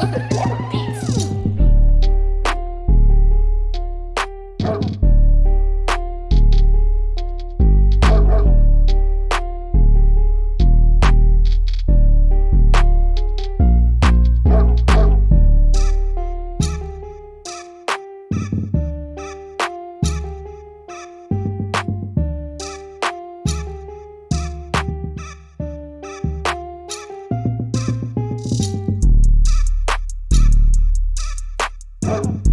Super Beats. Oh.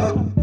Uh.